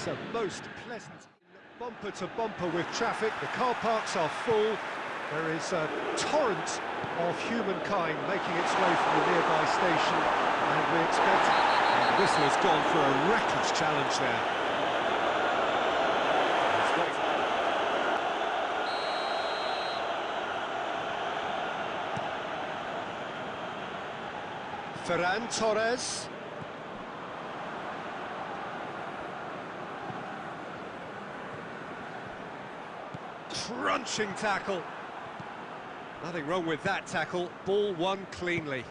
It's a most pleasant bumper to bumper with traffic. The car parks are full. There is a torrent of humankind making its way from the nearby station, and we expect... And the whistle has gone for a reckless challenge there. Ferran Torres. Crunching tackle. Nothing wrong with that tackle. Ball won cleanly.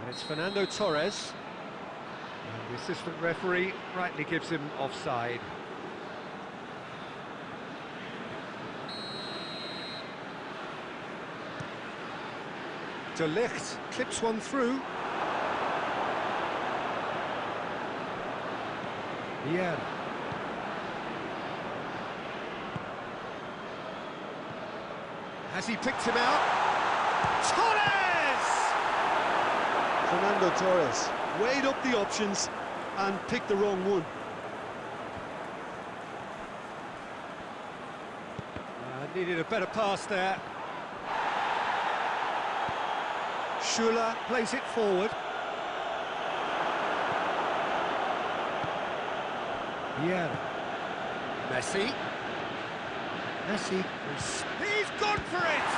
And it's Fernando Torres. And the assistant referee rightly gives him offside. De Ligt clips one through. Yeah. Has he picked him out? Torres! Fernando Torres weighed up the options and picked the wrong one. Uh, needed a better pass there. Schürrle plays it forward. Yeah. Messi. Messi. He's gone for it!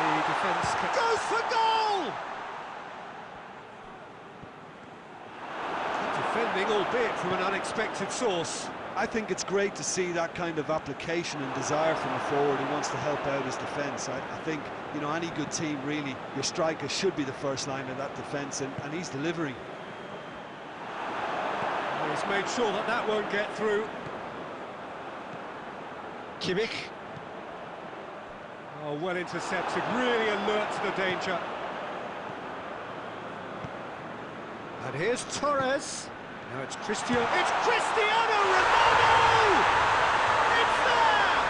And the defence goes for goal! Defending, albeit from an unexpected source. I think it's great to see that kind of application and desire from a forward who wants to help out his defence. I, I, think, you know, any good team, really, your striker should be the first line of that defence, and, and he's delivering. He's made sure that that won't get through. Kimmich. Oh, well intercepted, really alert to the danger. And here's Torres. Now it's Cristiano. It's Cristiano Ronaldo! It's there!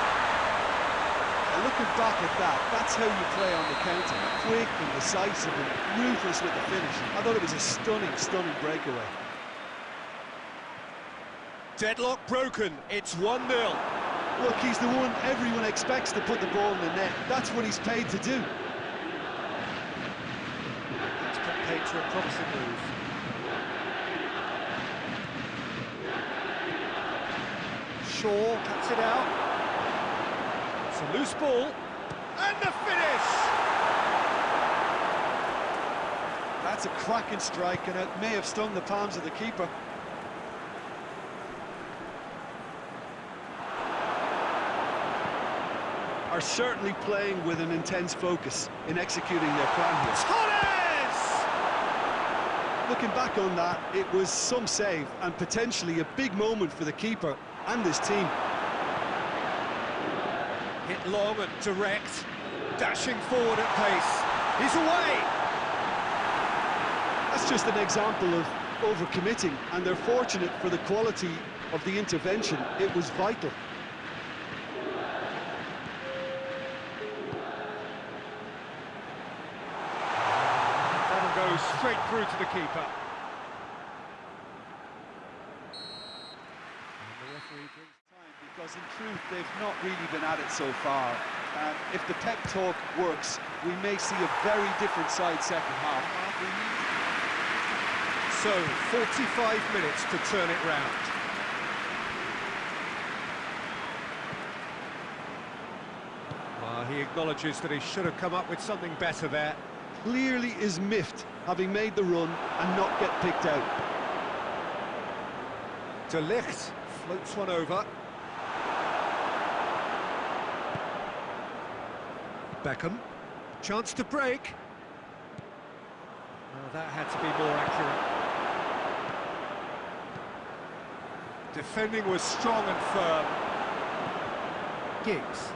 And looking back at that, that's how you play on the counter. Quick and decisive and ruthless with the finish. I thought it was a stunning, stunning breakaway. Deadlock broken. It's 1-0. Look, he's the one everyone expects to put the ball in the net. That's what he's paid to do. It's paid to a promising move. Shaw cuts it out. It's a loose ball. And the finish! That's a cracking strike, and it may have stung the palms of the keeper. Are certainly playing with an intense focus in executing their plan here. Torres! Looking back on that, it was some save and potentially a big moment for the keeper and his team. Hit long and direct, dashing forward at pace. He's away! That's just an example of overcommitting, and they're fortunate for the quality of the intervention. It was vital. Straight through to the keeper. And the referee brings time because in truth they've not really been at it so far. And if the pep talk works, we may see a very different side second half. So, 45 minutes to turn it round. Well, he acknowledges that he should have come up with something better there. Clearly is miffed, having made the run and not get picked out. De Ligt floats one over. Beckham, chance to break. Oh, that had to be more accurate. Defending was strong and firm. Giggs.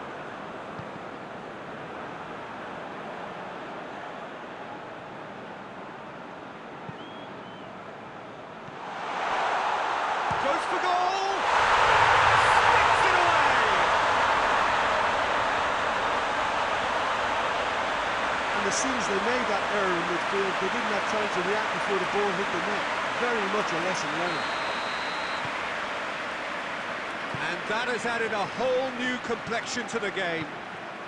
For goal! Sticks it away! as soon as they made that error in midfield, they didn't have time to react before the ball hit the net. Very much a lesson learned. And that has added a whole new complexion to the game.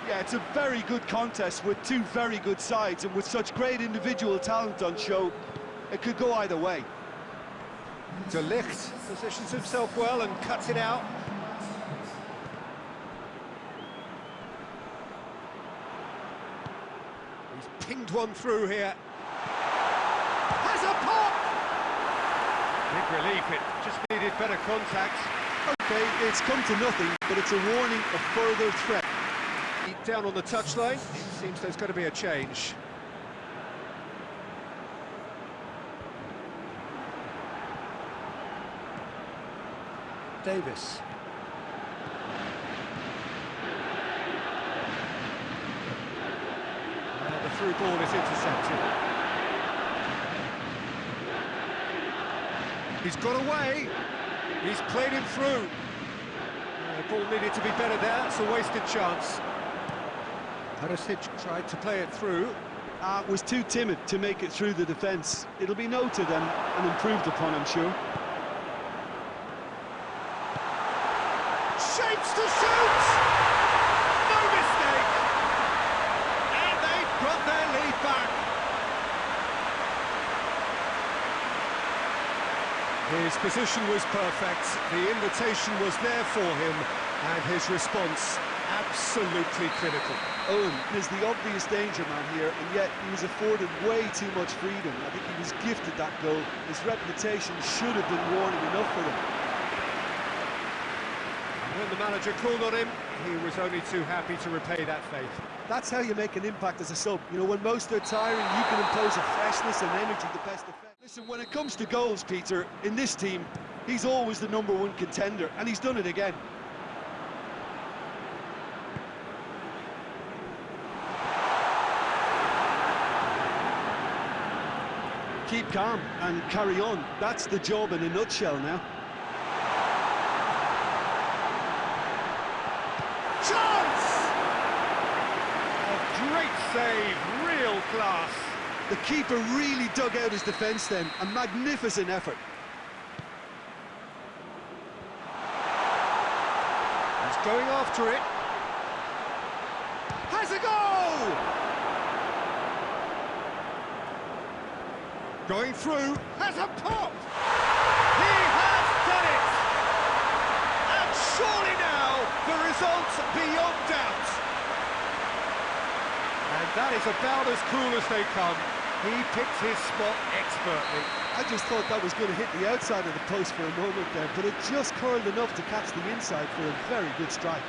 Yeah, it's a very good contest with two very good sides, and with such great individual talent on show, it could go either way. De Ligt positions himself well and cuts it out. He's pinged one through here. Has a pop! Big relief, it just needed better contact. Okay, it's come to nothing, but it's a warning of further threat. Down on the touchline, it seems there's going to be a change. Davis. The through ball is intercepted. He's got away. He's played him through. Uh, the ball needed to be better there. It's a wasted chance. Perisic tried to play it through. Uh, was too timid to make it through the defence. It'll be noted and, and improved upon, I'm sure. Shapes to shoot! No mistake! And they've got their lead back. His position was perfect, the invitation was there for him, and his response absolutely critical. Owen is the obvious danger man here, and yet he was afforded way too much freedom. I think he was gifted that goal. His reputation should have been warning enough for them. When the manager called on him, he was only too happy to repay that faith. That's how you make an impact as a sub. You know, when most are tiring, you can impose a freshness and energy the best effect. Listen, when it comes to goals, Peter, in this team, he's always the number one contender, and he's done it again. Keep calm and carry on. That's the job in a nutshell now. Chance! A great save, The keeper really dug out his defence then. A magnificent effort. He's going after it. Has a goal! Going through, has a pop! He has done it! And surely now, the result's beyond doubt. That is about as cool as they come. He picked his spot expertly. I just thought that was going to hit the outside of the post for a moment there, but it just curled enough to catch the inside for a very good strike.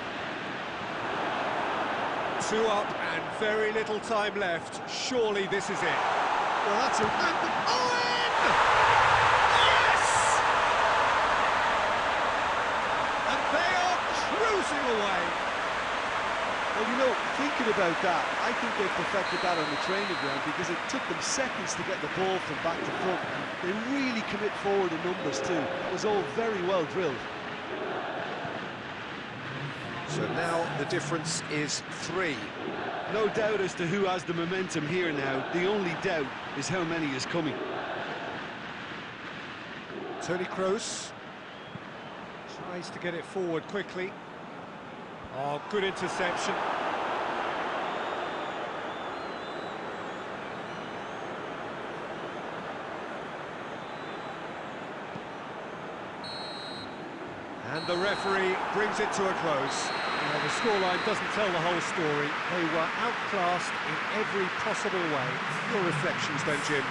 Two up and very little time left. Surely this is it. Well, that's a... And Owen! Yes! And they are cruising away. Well, you know, thinking about that, I think they perfected that on the training ground because it took them seconds to get the ball from back to front. They really commit forward in numbers too. It was all very well drilled. So now the difference is three. No doubt as to who has the momentum here now. The only doubt is how many is coming. Toni Kroos tries to get it forward quickly. Oh, good interception. And the referee brings it to a close. Now, the scoreline doesn't tell the whole story. They were outclassed in every possible way. Your reflections then, Jim?